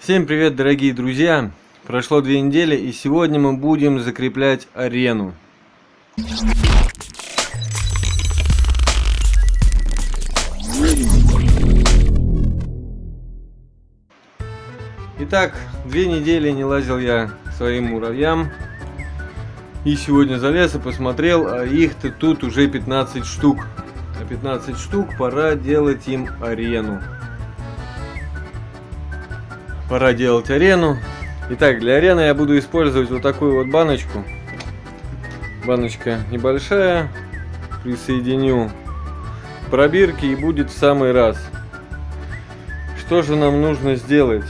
Всем привет, дорогие друзья! Прошло две недели, и сегодня мы будем закреплять арену. Итак, две недели не лазил я к своим муравьям. И сегодня залез и посмотрел, а их-то тут уже 15 штук. А 15 штук пора делать им арену. Пора делать арену. Итак, для арены я буду использовать вот такую вот баночку. Баночка небольшая. Присоединю пробирки и будет в самый раз. Что же нам нужно сделать?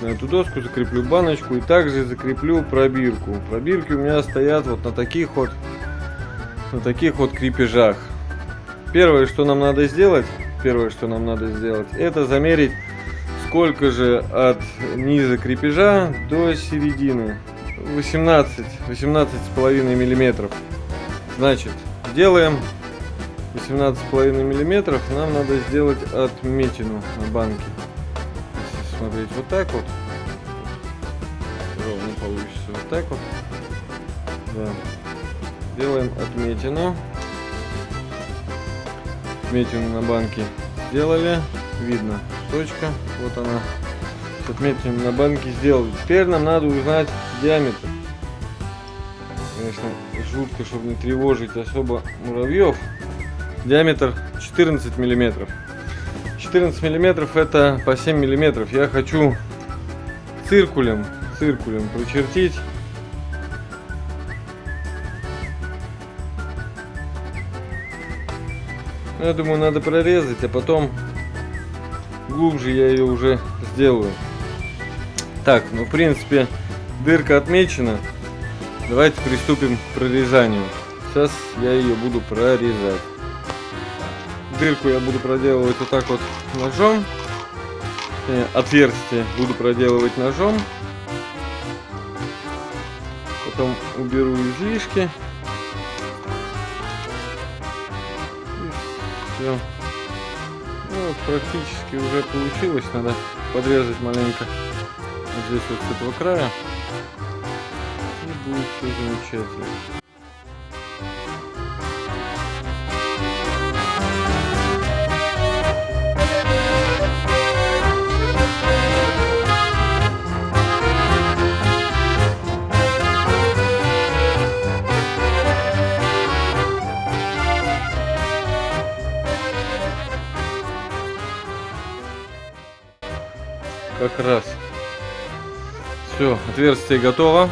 На эту доску закреплю баночку и также закреплю пробирку. Пробирки у меня стоят вот на таких вот на таких вот крепежах. Первое, что нам надо сделать, первое, что нам надо сделать, это замерить сколько же от низа крепежа до середины? 18 18 с половиной миллиметров. Значит делаем 18 с половиной миллиметров. Нам надо сделать отметину на банке. Если смотреть вот так вот. Ровно получится вот так вот. Да. делаем отметину. Отметину на банке сделали. Видно точка. Вот она. С отметками на банке сделали. Теперь нам надо узнать диаметр. Конечно жутко чтобы не тревожить особо муравьев. Диаметр 14 миллиметров. 14 миллиметров это по 7 миллиметров. Я хочу циркулем циркулем прочертить. Я думаю надо прорезать а потом глубже я ее уже сделаю. Так, ну в принципе дырка отмечена. Давайте приступим к прорезанию. Сейчас я ее буду прорезать. Дырку я буду проделывать вот так вот ножом. Э, отверстие буду проделывать ножом. Потом уберу излишки. Все. Ну, практически уже получилось. Надо подрезать маленько вот здесь вот с этого края. И будет все замечательно. Как раз. Все, отверстие готово.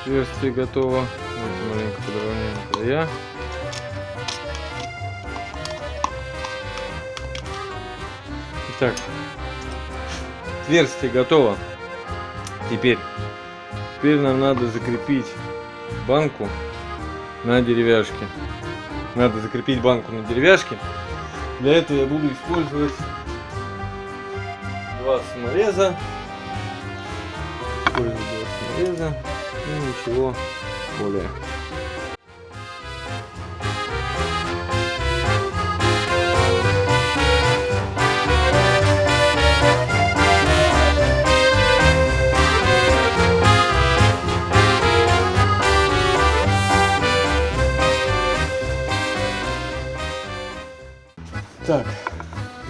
Отверстие готово. Давайте маленько подровняем края. Итак, отверстие готово. Теперь, теперь нам надо закрепить банку на деревяшке. Надо закрепить банку на деревяшке. Для этого я буду использовать самореза. Использую два самореза. И ничего более.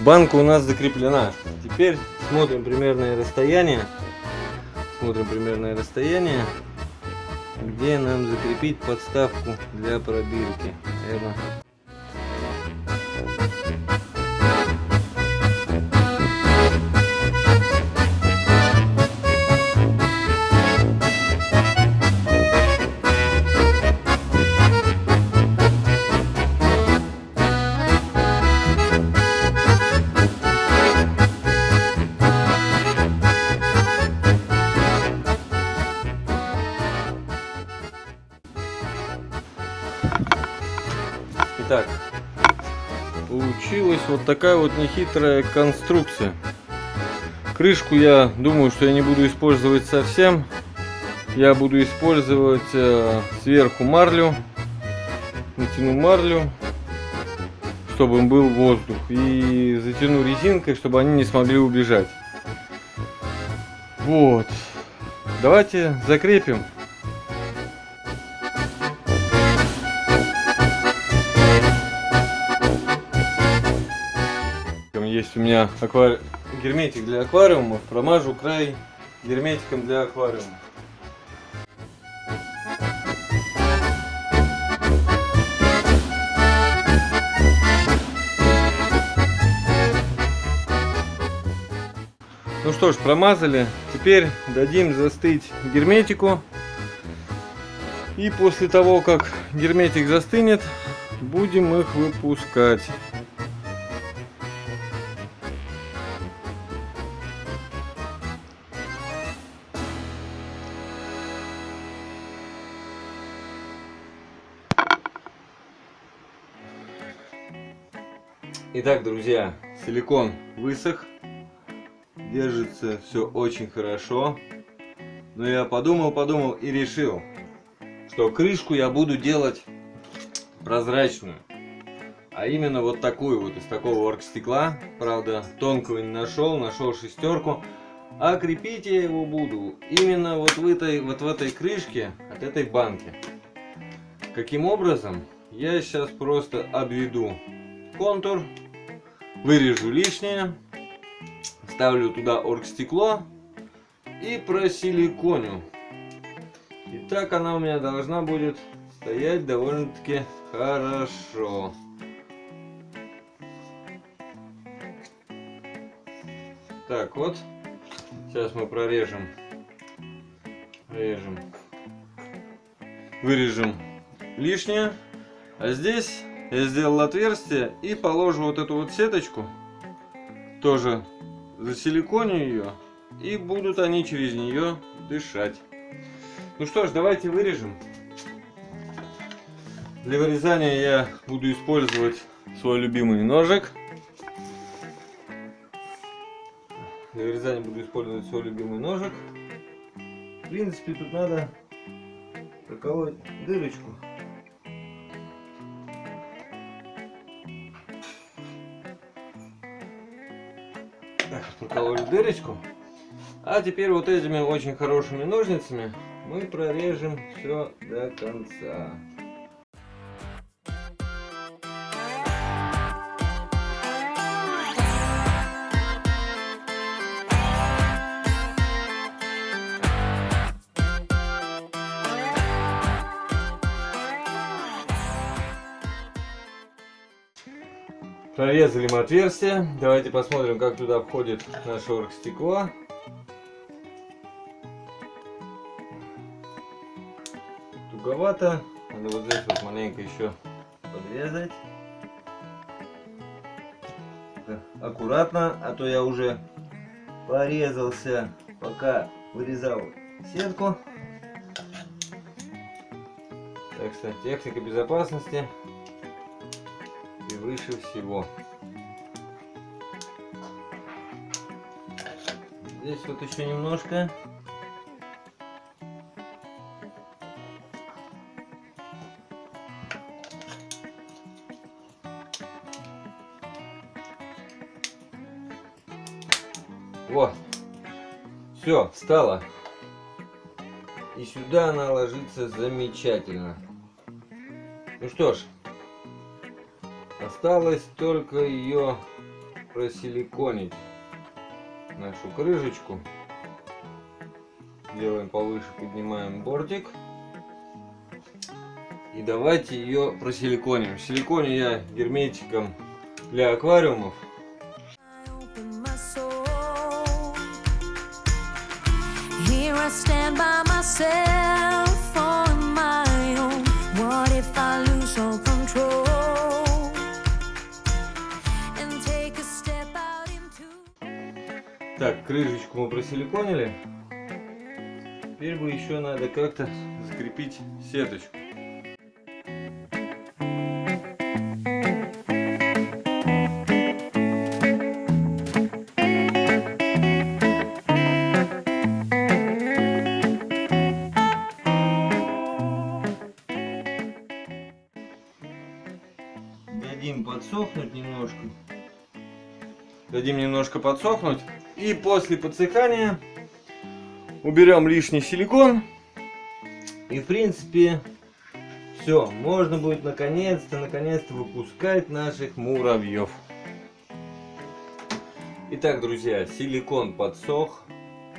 Банка у нас закреплена. Теперь смотрим примерное расстояние. Смотрим примерное расстояние, где нам закрепить подставку для пробирки. Наверное, вот такая вот нехитрая конструкция. Крышку я думаю, что я не буду использовать совсем. Я буду использовать э, сверху марлю. Натяну марлю, чтобы был воздух. И затяну резинкой, чтобы они не смогли убежать. Вот. Давайте закрепим. Есть у меня аквари... герметик для аквариумов. Промажу край герметиком для аквариума. Ну что ж, промазали. Теперь дадим застыть герметику. И после того, как герметик застынет, будем их выпускать. Итак, друзья, силикон высох держится все очень хорошо. Но я подумал, подумал и решил, что крышку я буду делать прозрачную. А именно вот такую вот, из такого оргстекла. Правда, тонкого не нашел, нашел шестерку. А крепить я его буду именно вот в этой, вот в этой крышке от этой банки. Каким образом? Я сейчас просто обведу контур, вырежу лишнее ставлю туда оргстекло и просиликоню. И так она у меня должна будет стоять довольно-таки хорошо. Так вот, сейчас мы прорежем, режем, вырежем лишнее. А здесь я сделал отверстие и положу вот эту вот сеточку, тоже засиликоню ее, и будут они через нее дышать. Ну что ж, давайте вырежем. Для вырезания я буду использовать свой любимый ножик. Для вырезания буду использовать свой любимый ножик. В принципе, тут надо проколоть дырочку. Прокололи дырочку. А теперь вот этими очень хорошими ножницами мы прорежем все до конца. Прорезали мы отверстие. Давайте посмотрим, как туда входит наше оргстекло. Туговато. Надо вот здесь вот маленько еще подрезать. Аккуратно, а то я уже порезался, пока вырезал сетку. Так что техника безопасности выше всего. Здесь вот еще немножко. Вот. Все, встала. И сюда она ложится замечательно. Ну что ж, Осталось только ее просиликонить, нашу крышечку. Делаем повыше, поднимаем бортик. И давайте ее просиликоним. Силиконю я герметиком для аквариумов. I stand by myself Так, крышечку мы просиликонили. Теперь бы еще надо как-то закрепить сеточку. Дадим немножко подсохнуть. И после подсыхания уберем лишний силикон. И в принципе все, можно будет наконец-то, наконец-то выпускать наших муравьев. Итак, друзья, силикон подсох.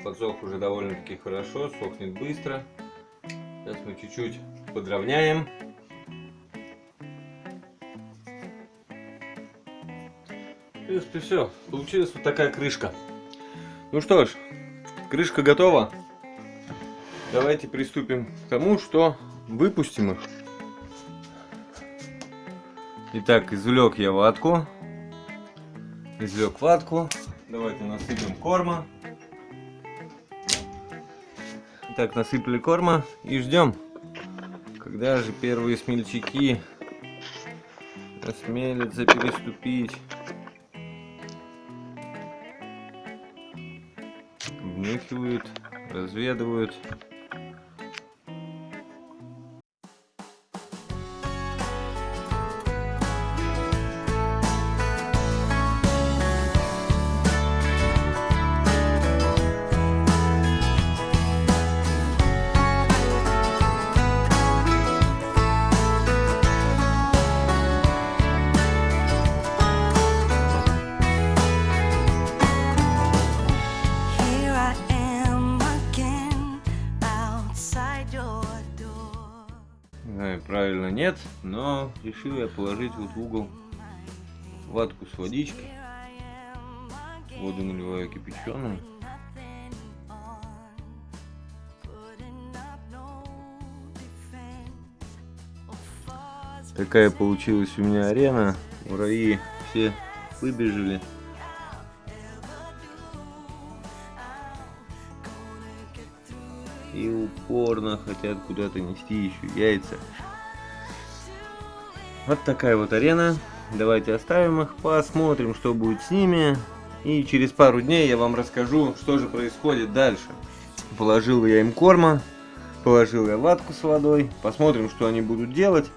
Подсох уже довольно-таки хорошо, сохнет быстро. Сейчас мы чуть-чуть подровняем. Принципе, все. Получилась вот такая крышка. Ну что ж, крышка готова. Давайте приступим к тому, что выпустим их. Итак, извлек я ватку. Извлек ватку. Давайте насыпем корма. Так, насыпали корма и ждем, когда же первые смельчаки осмелятся переступить. Внюхивают, разведывают. Знаю, правильно нет, но решил я положить вот в угол ватку с водичкой. Воду наливаю кипяченую. Такая получилась у меня арена. Муравьи все выбежали. И упорно хотят куда-то нести еще яйца. Вот такая вот арена. Давайте оставим их, посмотрим, что будет с ними. И через пару дней я вам расскажу, что же происходит дальше. Положил я им корма, положил я ватку с водой. Посмотрим, что они будут делать.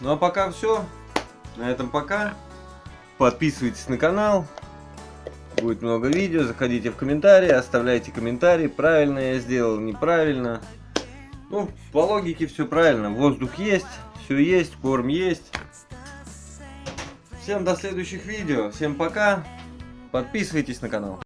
Ну а пока все. На этом пока. Подписывайтесь на канал. Будет много видео. Заходите в комментарии, оставляйте комментарии. Правильно я сделал, неправильно. Ну, по логике все правильно. Воздух есть, все есть, корм есть. Всем до следующих видео. Всем пока. Подписывайтесь на канал.